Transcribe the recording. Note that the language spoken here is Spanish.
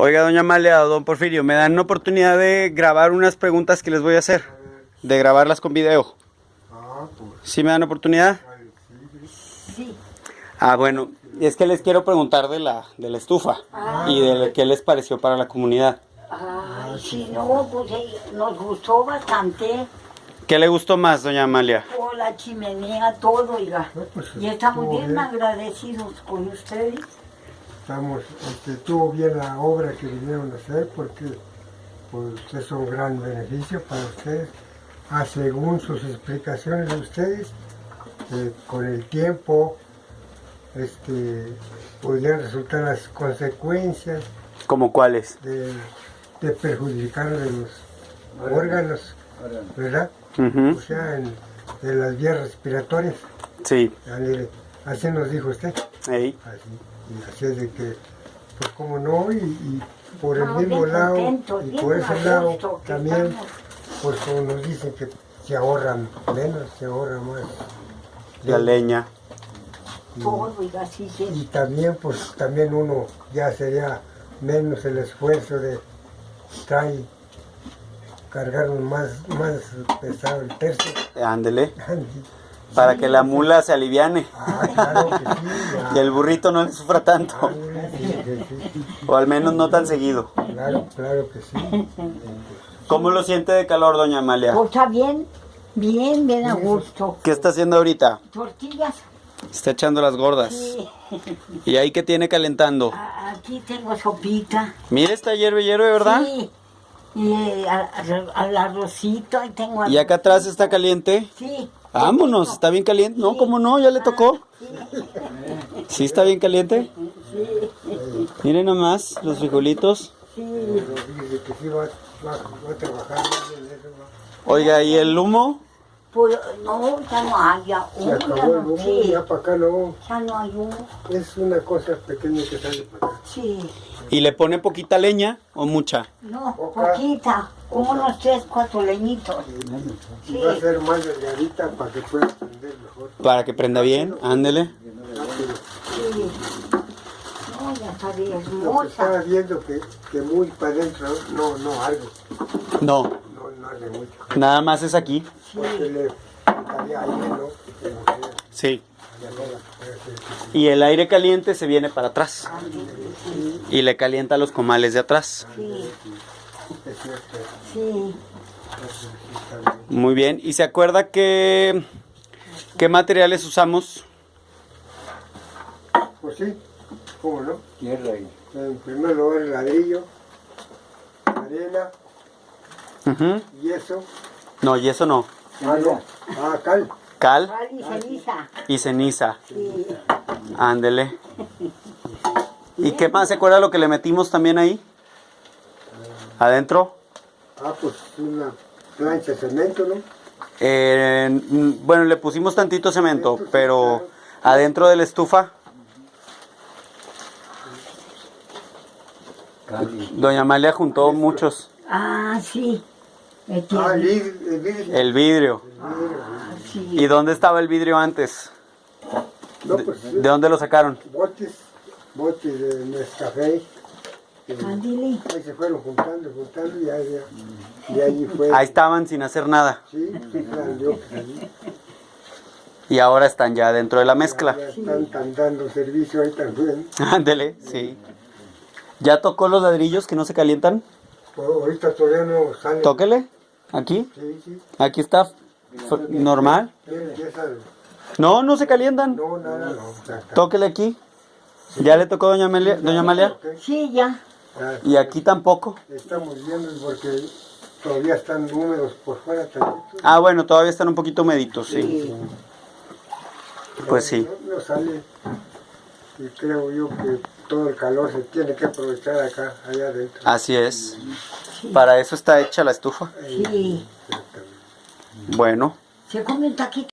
Oiga, doña Amalia, don Porfirio, me dan oportunidad de grabar unas preguntas que les voy a hacer. De grabarlas con video. Ah, pues, ¿Sí me dan oportunidad? sí. Ah, bueno, es que les quiero preguntar de la, de la estufa y de qué les pareció para la comunidad. Ay, sí, no, pues nos gustó bastante. ¿Qué le gustó más, doña Amalia? Toda la chimenea, todo, oiga. No, pues, Y estamos bien. agradecidos con ustedes. Estamos, este, estuvo bien la obra que vinieron a hacer porque pues, es un gran beneficio para ustedes. Ah, según sus explicaciones de ustedes, eh, con el tiempo este, podrían resultar las consecuencias ¿Como cuáles? de, de perjudicar de los órganos, ¿verdad? O sea, en, de las vías respiratorias. Sí. Así nos dijo usted. Ey. Así, y así es de que, pues como no, y, y por el Estamos mismo lado, y por ese lado también, pues como nos dicen que se ahorran menos, se ahorra más. La leña. Y también, pues también uno ya sería menos el esfuerzo de traer, cargar más, más pesado el tercio. Ándele. Para que la mula se aliviane Ah, claro que sí, ya. y el burrito no le sufra tanto. Sí, sí. O al menos no tan seguido. Claro, claro que sí. ¿Cómo lo siente de calor, doña Amalia? Pues está bien, bien, bien a gusto. ¿Qué está haciendo ahorita? Tortillas, Está echando las gordas. sí. ¿Y ahí qué tiene calentando? Aquí tengo sopita. Mire, está hierve, hierve, ¿verdad? Sí. Y eh, al arrocito, ahí tengo Y acá atrás está caliente. Sí. Vámonos, está bien caliente. No, ¿cómo no? Ya le tocó. ¿Sí está bien caliente? Miren nomás los frijolitos. Oiga, ¿y el humo? Pues no, ya no hay, ya Se humo, acabó ya el humo, sí, ya para acá no. ya no hay humo, Es una cosa pequeña que sale para acá. sí. ¿Y le pone poquita leña o mucha? No, poquita, como unos tres, cuatro leñitos. Y Sí. va a ser más delgadita para que pueda prender mejor. Para que prenda bien, ándele. Sí. No, ya está bien Lo que estaba viendo que, que muy para adentro, no, no algo, No, no, no hace mucho. nada más es aquí. Porque le faltaría aire, ¿no? Sí. Y el aire caliente se viene para atrás. Y le calienta los comales de atrás. Sí, sí. Muy bien. ¿Y se acuerda que qué materiales usamos? Pues sí, ¿cómo no? Tierra y En primer lugar el ladrillo, arena, yeso, No, y eso no. ah, no, ah, cal. Cal Sal y ceniza. y ceniza. Sí. Ándele. ¿Y qué más? ¿Se acuerda lo que le metimos también ahí? Adentro. Ah, pues una plancha de cemento, ¿no? Eh, mm, bueno, le pusimos tantito cemento, pero adentro de la estufa, doña Amalia juntó muchos. Ah, sí. Ah, el vidrio. El vidrio. Ah, sí. ¿Y dónde estaba el vidrio antes? No, pues ¿De dónde lo sacaron? botes, botes de Nescafé. Ándele. Ahí se fueron juntando, juntando y ahí, ya- y ahí fue. Ahí estaban sin hacer nada. Sí, sí, salí. Y ahora están ya dentro de la mezcla. Ya están, están dando servicio ahí también. Ándele, sí. ¿Ya tocó los ladrillos que no se calientan? Pues, ahorita todavía no sale. Tóquele. Aquí. Sí, sí. Aquí está. Normal. No, no se calientan. No, nada, no. Tóquele aquí. ¿Ya le tocó doña Amalia? Doña Amalia? Sí, ya. Ya Y aquí tampoco. Estamos viendo porque todavía están húmedos por fuera también. Ah, bueno, todavía están un poquito meditos, sí. Pues sí. No, no sale. Y creo yo que todo el calor se tiene que aprovechar acá, allá adentro. Así es. Para eso está hecha la estufa. Sí. Bueno. Se come un taquito.